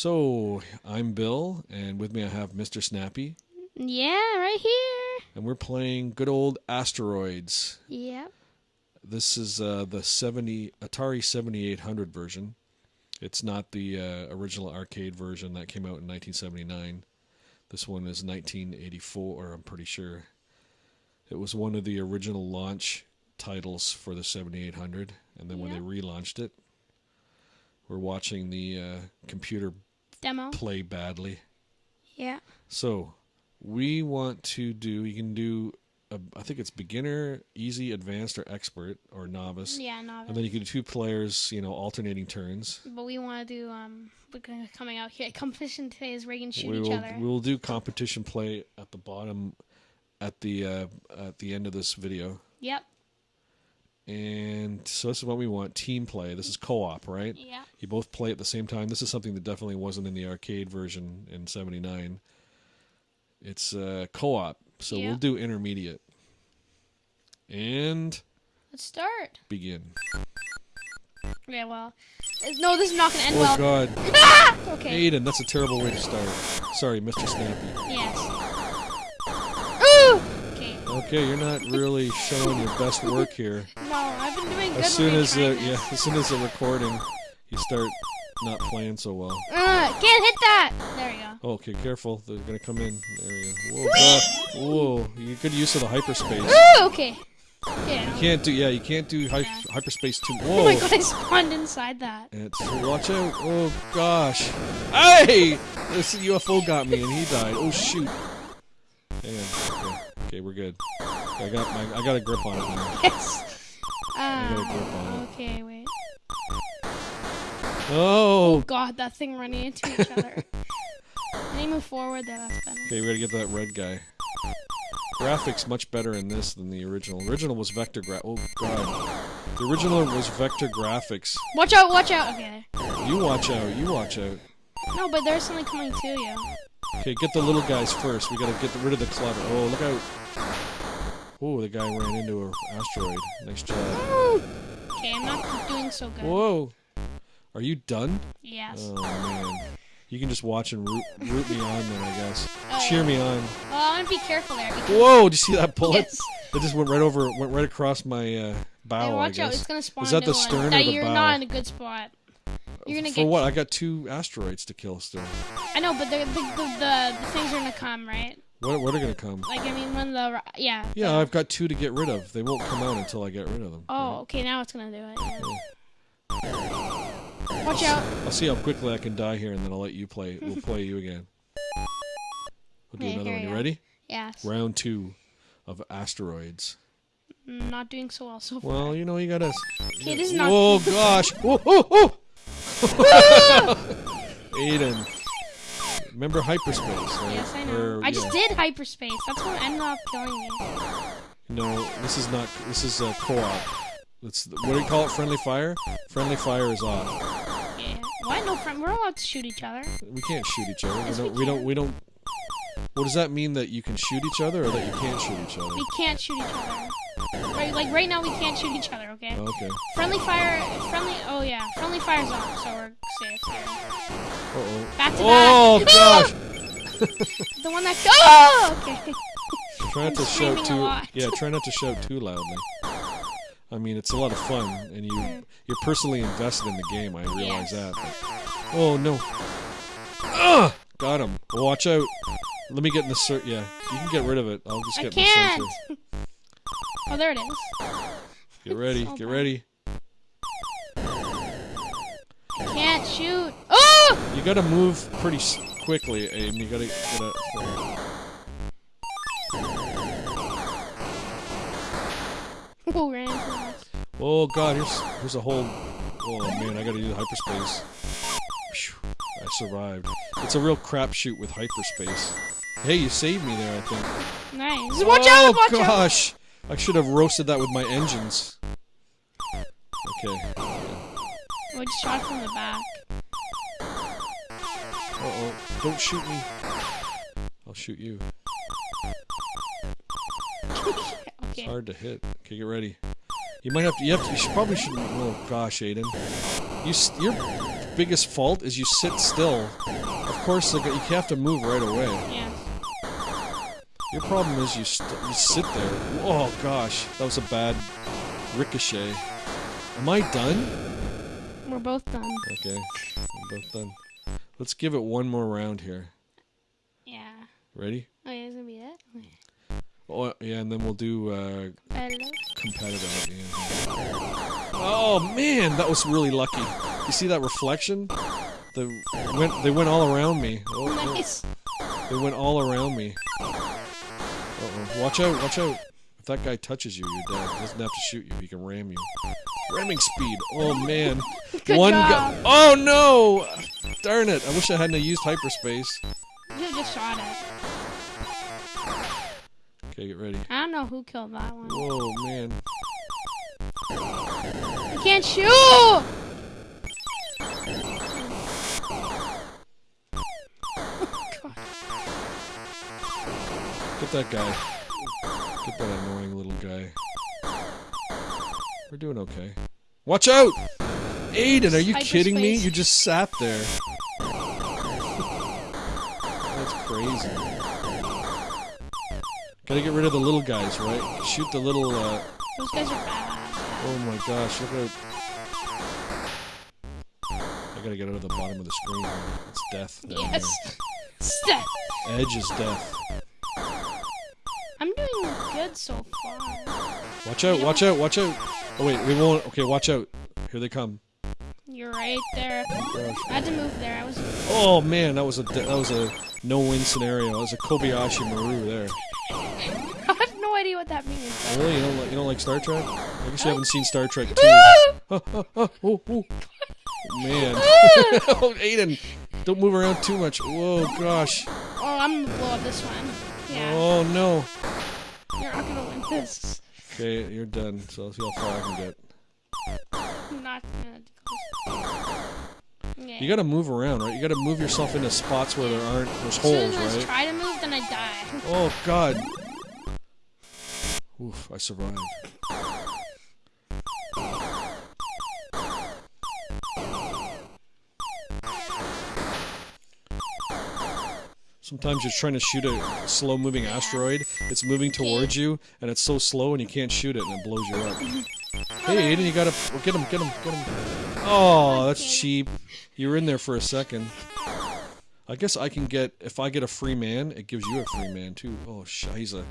So, I'm Bill, and with me I have Mr. Snappy, Yeah, right here. and we're playing good old Asteroids. Yep. This is uh, the 70 Atari 7800 version. It's not the uh, original arcade version that came out in 1979. This one is 1984, I'm pretty sure. It was one of the original launch titles for the 7800, and then when they relaunched it, we're watching the uh, computer Demo. play badly. Yeah. So, we want to do. You can do. A, I think it's beginner, easy, advanced, or expert, or novice. Yeah, novice. And then you can do two players. You know, alternating turns. but we want to do um. We're coming out here. Competition today is Reagan shoot we each will. other. We will do competition play at the bottom, at the uh, at the end of this video. Yep. And so this is what we want: team play. This is co-op, right? Yeah. You both play at the same time. This is something that definitely wasn't in the arcade version in '79. It's uh, co-op, so Yeah. we'll do intermediate. And Let's start. begin. Yeah. Well. No, this is not gonna end Oh well. God, Ah! Okay. Aiden, that's a terrible way to start. Sorry, Mr. Snappy. Yes. Ooh. Okay. Okay, you're not really showing your best work here. As soon as uh, trying yeah, as soon as the recording, you start not playing so well. Uh, can't hit that. There we go. Oh, okay, careful. They're gonna come in. There we go. Whoa, God. whoa! You good use of the hyperspace. Ooh. Okay. Yeah. You can't do yeah. You can't do hy- hyperspace too. Oh my Whoa! god! I spawned inside that. It's, watch out! Oh gosh! Hey! This UFO got me and he died. Oh shoot! Hang on. Okay, okay, we're good. I got my I got a grip on it now. Yes. I got a grip on it. okay, wait. Oh. oh! God, that thing running into each other. Can you move forward there? That's better. Okay, we gotta get that red guy. Graphics much better in this than the original. Original was vector gra- Oh god. The original was vector graphics. Watch out, watch out. Okay. You watch out. You watch out. No, but there's something coming to you. Okay, get the little guys first. We gotta get rid of the clutter. Oh, look out. Oh, the guy ran into an asteroid. Nice job. Okay, I'm not doing so good. Whoa. Are you done? Yes. Oh, man. You can just watch and root, root me on then, I guess. Oh, Cheer yeah. me on. Well, I want to be careful there. Because Whoa, did you see that bullet? Yes. It just went right over, went right across my uh, bow, Hey, watch out, it's gonna spawn. Is that the new one. stern or the you're bow? not in a good spot. You're gonna For get. what? I got two asteroids to kill still. I know, but the the, the the the things are gonna come, right? What, what are gonna come? Like I mean, when the yeah. Yeah, I've got two to get rid of. They won't come out until I get rid of them. Oh, okay. Now it's gonna do it. Yeah. Watch out. I'll see how quickly I can die here, and then I'll let you play. We'll play you again. We'll do Okay, another one. You go. ready? Yes. Round two of asteroids. Mm, Not doing so well so far. Well, you know you gotta. Okay, this is not. Oh gosh! Whoa, whoa, whoa! Aiden, remember hyperspace? Right? Yes, I know. I just yeah. did hyperspace. That's what ended up killing me. No, this is not. This is a co-op. It's what do you call it? Friendly fire. Friendly fire is off. Yeah. Why no friend? We're allowed to shoot each other. We can't shoot each other. Yes, we we don't. We don't. We don't. What does that mean? That you can shoot each other, or that you can't shoot each other? We can't shoot each other. Right, like right now we can't shoot each other. Okay. Oh, okay. Friendly fire. Friendly. Oh yeah. Friendly fire's off, so we're safe here. Uh oh. Back to Oh back. gosh! The one that. Oh. Okay. Try not I'm to shout too. Yeah, try not to shout too loudly. I mean, it's a lot of fun, and you you're personally invested in the game. I realize Yes. that. But, oh no! Ugh! Got him. Watch out! Let me get in the cert. Yeah, you can get rid of it. I'll just I get can't. in the center. Oh, there it is. Get ready. so Get ready. Can't shoot. Oh! You gotta move pretty s- quickly, Aiden. You gotta get a. Oh, ran. Oh god, here's here's a whole. Oh man, I gotta do the hyperspace. I survived. It's a real crapshoot with hyperspace. Hey, you saved me there, I think. Nice. Watch oh, out! Watch out! gosh! I should have roasted that with my engines. Okay. I just shot from the back. Uh oh. Don't shoot me. I'll shoot you. It's Okay. hard to hit. Okay, get ready. You might have to. You have to. You should, probably shouldn't. Oh gosh, Aiden. You. You're. biggest fault is you sit still. Of course, like, you have to move right away. Yeah. Your problem is you st- you sit there. Oh gosh, that was a bad ricochet. Am I done? We're both done. Okay, I'm both done. Let's give it one more round here. Yeah. Ready? Oh, yeah, it's gonna be it? Okay. Oh yeah, and then we'll do uh, competitive end. Oh man, that was really lucky. You see that reflection? The went they went all around me. Oh. Nice. They went all around me. Uh-oh. Watch out, watch out. If that guy touches you, you're dead. He doesn't have to shoot you, he can ram you. Ramming speed. Oh man. Good One job. guy. Oh no! Darn it. I wish I hadn't used hyperspace. You should've just shot it. Okay, get ready. I don't know who killed that one. Whoa, man. I can't shoot! Get that guy. Get that guy. We're doing okay. Watch out! Aiden, are you kidding me? You just sat there. That's crazy. Gotta get rid of the little guys, right? Shoot the little, uh... Those guys are bad. Oh my gosh, look at... I gotta get out of the bottom of the screen. It's death. Yes. Steph. there. Edge is death. I'm doing good so far. Watch out, watch out, watch out! Oh wait, we won't... Okay, watch out. Here they come. You're right there. Gosh. I had to move there. I was. Oh man, that was a that was a no-win scenario. That was a Kobayashi Maru there. I have no idea what that means. but- Really, you don't like you don't like Star Trek? I guess you haven't seen Star Trek Two. Oh, oh, oh, oh, oh. Man, oh Aiden, don't move around too much. Whoa, gosh. Oh, I'm gonna blow up this one. Yeah. Oh no. You're not gonna win this. Okay, you're done. So let's see how far I can get. I'm not gonna. Yeah. You gotta move around, right? You gotta move yourself into spots where there aren't there's soon holes, I right? try to move, then I die. Oh God. Oof, I survived. Sometimes you're trying to shoot a slow moving asteroid, it's moving towards you, and it's so slow and you can't shoot it and it blows you up. Hey Aiden, you gotta get him, get him, get him. Oh, that's cheap. You were in there for a second. I guess I can get if I get a free man, it gives you a free man too. Oh shiza.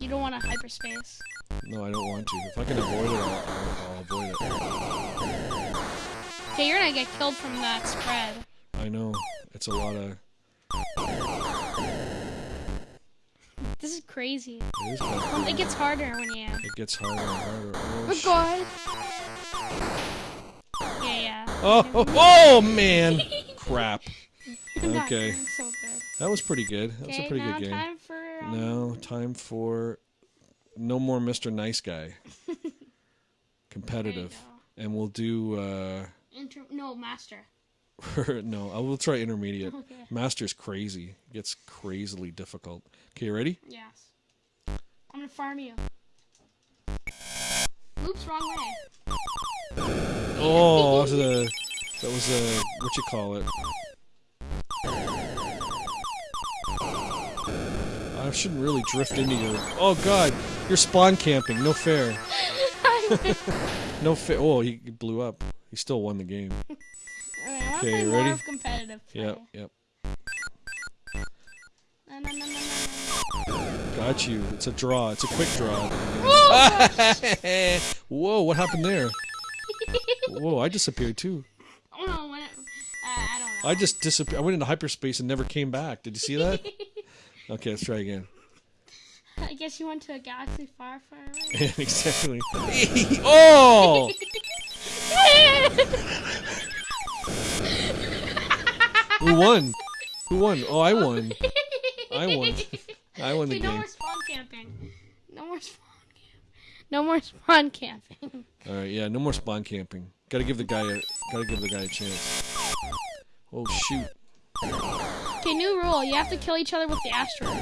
You don't want a hyperspace. No, I don't want to. If I can avoid it, I'll, I'll avoid it. Okay, you're gonna get killed from that spread. I know. It's a lot of. This is crazy. It is kind Um, it gets harder when you. It gets harder and harder. Oh, Oh God. Yeah, yeah. oh, oh, oh, man! Crap. Okay. so. That was pretty good. That was a pretty good game. time for. Um, Now, time for no more Mr. Nice Guy. Competitive. And we'll do. uh Inter- no, master. no, I will try intermediate. Okay. Master's crazy. It gets crazily difficult. Okay, you ready? Yes. I'm gonna farm you. Oops, wrong way. Oh, that was a that was a what you call it? I shouldn't really drift into your. Oh God, you're spawn camping. No fair. No fair. Oh, he blew up. He still won the game. Okay, I wanna Okay, play you more ready? competitive play. Yep, yep. No, no, no, no, no, Got you. It's a draw. It's a quick draw. Oh, Whoa, what happened there? Whoa, I disappeared too. oh it, uh, I don't know. I just disappeared. I went into hyperspace and never came back. Did you see that? Okay, let's try again. I guess you went to a galaxy far, far away. exactly. oh! Who won? Who won? Oh, I oh, won. I won. I won the Okay, no more spawn camping. No more spawn camp. No more spawn camping. All right, yeah, no more spawn camping. Gotta give the guy a gotta give the guy a chance. Oh shoot! Okay, new rule. You have to kill each other with the asteroids.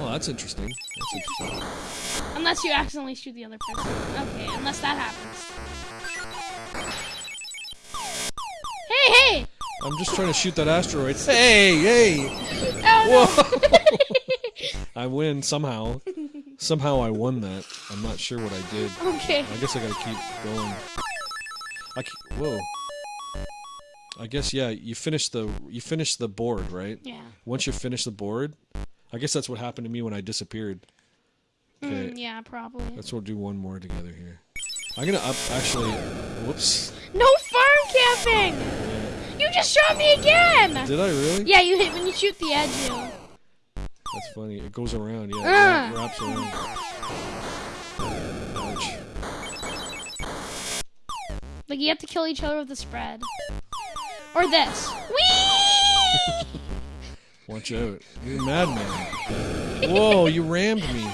Oh, that's interesting. That's interesting. Unless you accidentally shoot the other person. Okay, unless that happens. Hey, hey! I'm just trying to shoot that asteroid. Hey, hey! Oh Whoa! I win somehow. Somehow I won that. I'm not sure what I did. Okay. I guess I gotta keep going. I ke- whoa. I guess yeah. You finish the you finish the board right. Yeah. Once you finish the board, I guess that's what happened to me when I disappeared. Okay, Mm, yeah, probably. let's we'll do one more together here. I'm gonna up actually. Whoops. No farm camping! You just shot me again! Did I really? Yeah, you hit when you shoot the edge. You. That's funny. It goes around. Yeah, it Ah. wraps around. Ouch. Like you have to kill each other with the spread. Or this. Whee! Watch out. You're a madman. Whoa, you rammed me.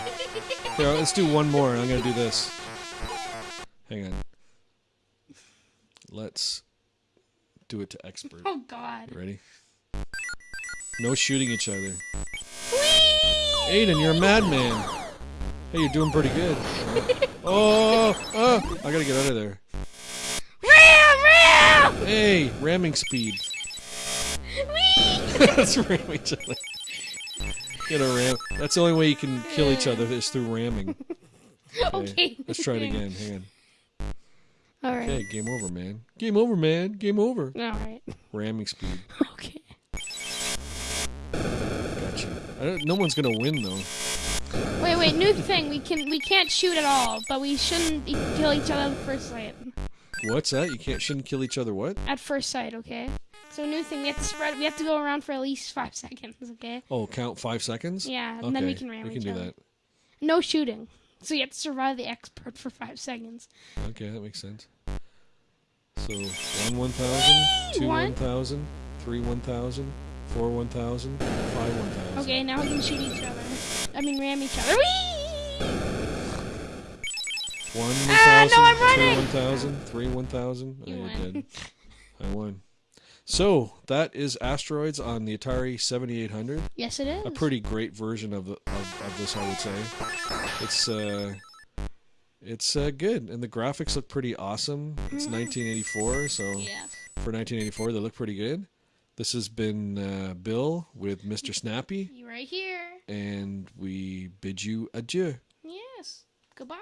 Here, let's do one more. I'm gonna do this. Hang on. Let's do it to expert. Oh God. Ready? No shooting each other. Whee! Aiden, you're a madman. Hey, you're doing pretty good. Oh, oh, I gotta get out of there. Ram! Ram! Hey, ramming speed. Let's ram each other. Get a ram. That's the only way you can kill each other is through ramming. okay. Let's try it again. Hang on. All right. Okay, game over, man. Game over, man. Game over. All right. Ramming speed. Okay. Gotcha. I don't, no one's gonna win though. Wait, wait. New thing. We can we can't shoot at all, but we shouldn't e- kill each other at first sight. What's that? You can't shouldn't kill each other. What? At first sight, okay. So new thing. We have to spread. We have to go around for at least five seconds. Okay. Oh, count five seconds. Yeah, and Okay, then we can ram we each can do other. that. No shooting. So you have to survive the expert for five seconds. Okay, that makes sense. So one one thousand, two One. one thousand, three one thousand, four one thousand, five one thousand. Okay, now we can shoot each other. I mean, ram each other. Whee! One Ah, no, thousand, I'm two running! one thousand, three one thousand. Oh, You you're won. dead. I won. So that is asteroids on the Atari 7800. Yes, it is. A pretty great version of the of, of this, I would say. It's uh, it's uh, good, and the graphics look pretty awesome. It's 1984, so Yes. for 1984, they look pretty good. This has been uh, Bill with Mr. Snappy, You right here. and we bid you adieu. Yes. Goodbye.